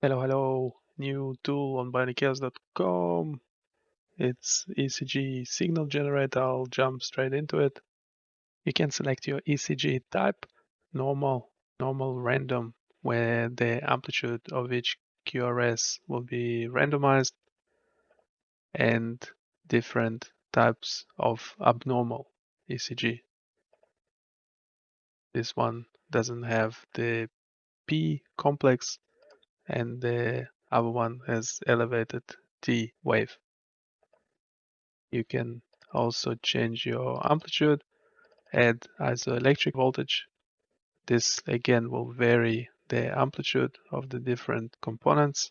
Hello, hello. New tool on bionicchaos.com. It's ECG signal generator. I'll jump straight into it. You can select your ECG type, normal, normal, random, where the amplitude of each QRS will be randomized, and different types of abnormal ECG. This one doesn't have the P complex and the other one has elevated T wave. You can also change your amplitude, add isoelectric voltage. This again will vary the amplitude of the different components.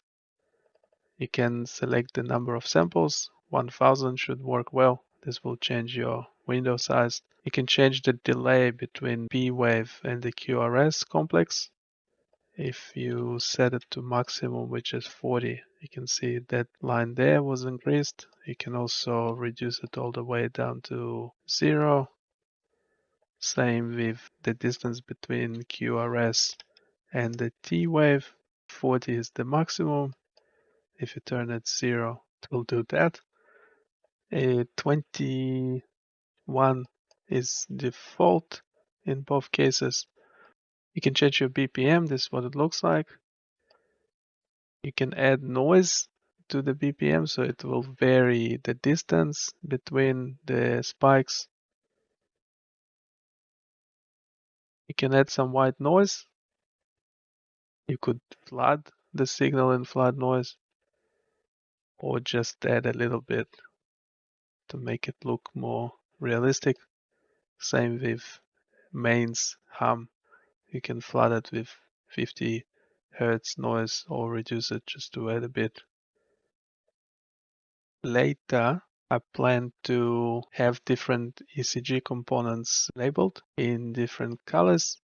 You can select the number of samples. 1000 should work well. This will change your window size. You can change the delay between P wave and the QRS complex. If you set it to maximum, which is 40, you can see that line there was increased. You can also reduce it all the way down to zero. Same with the distance between QRS and the T wave. 40 is the maximum. If you turn it zero, it will do that. A 21 is default in both cases. You can change your BPM. This is what it looks like. You can add noise to the BPM, so it will vary the distance between the spikes. You can add some white noise. You could flood the signal in flood noise or just add a little bit to make it look more realistic. Same with mains hum you can flood it with 50 hertz noise or reduce it just to add a bit. Later, I plan to have different ECG components labeled in different colors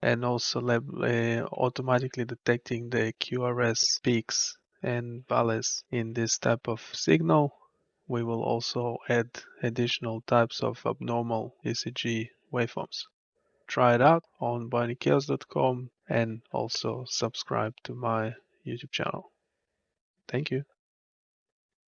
and also uh, automatically detecting the QRS peaks and valleys in this type of signal. We will also add additional types of abnormal ECG waveforms try it out on bionicchaos.com and also subscribe to my YouTube channel. Thank you.